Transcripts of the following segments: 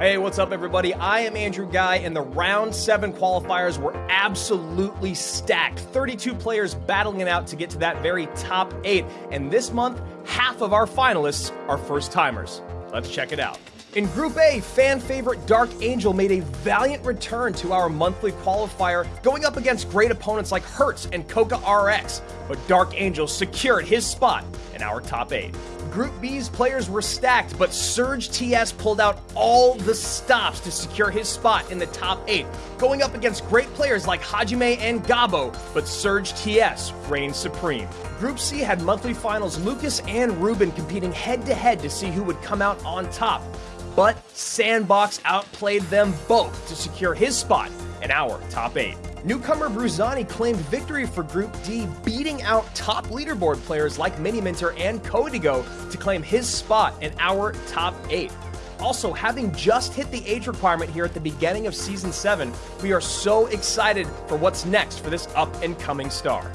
Hey, what's up, everybody? I am Andrew Guy, and the round seven qualifiers were absolutely stacked. 32 players battling it out to get to that very top eight. And this month, half of our finalists are first timers. Let's check it out. In Group A, fan favorite Dark Angel made a valiant return to our monthly qualifier, going up against great opponents like Hertz and Coca RX, but Dark Angel secured his spot in our top 8. Group B's players were stacked, but Surge TS pulled out all the stops to secure his spot in the top 8, going up against great players like Hajime and Gabo, but Surge TS reigned supreme. Group C had monthly finals Lucas and Ruben competing head to head to see who would come out on top but Sandbox outplayed them both to secure his spot in our top 8. Newcomer Bruzani claimed victory for Group D, beating out top leaderboard players like Miniminter and Codigo to claim his spot in our top 8. Also, having just hit the age requirement here at the beginning of Season 7, we are so excited for what's next for this up and coming star.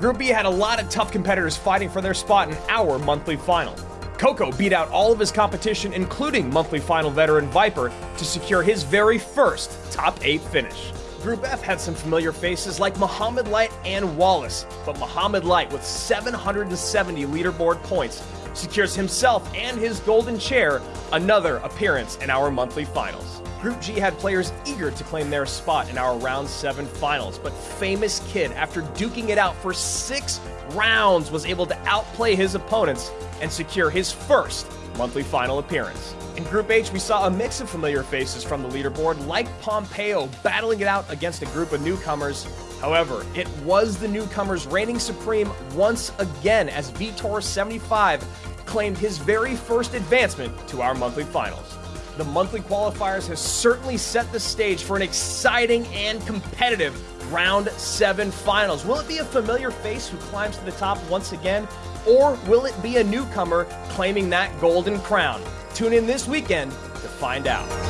Group B had a lot of tough competitors fighting for their spot in our monthly final. Coco beat out all of his competition, including monthly final veteran Viper, to secure his very first top 8 finish. Group F had some familiar faces like Muhammad Light and Wallace, but Muhammad Light, with 770 leaderboard points, secures himself and his golden chair another appearance in our monthly finals. Group G had players eager to claim their spot in our round 7 finals, but Famous Kid, after duking it out for six rounds, was able to outplay his opponents and secure his first monthly final appearance. In Group H, we saw a mix of familiar faces from the leaderboard, like Pompeo battling it out against a group of newcomers. However, it was the newcomers reigning supreme once again as Vitor75 claimed his very first advancement to our monthly finals. The monthly qualifiers has certainly set the stage for an exciting and competitive round seven finals. Will it be a familiar face who climbs to the top once again? Or will it be a newcomer claiming that golden crown? Tune in this weekend to find out.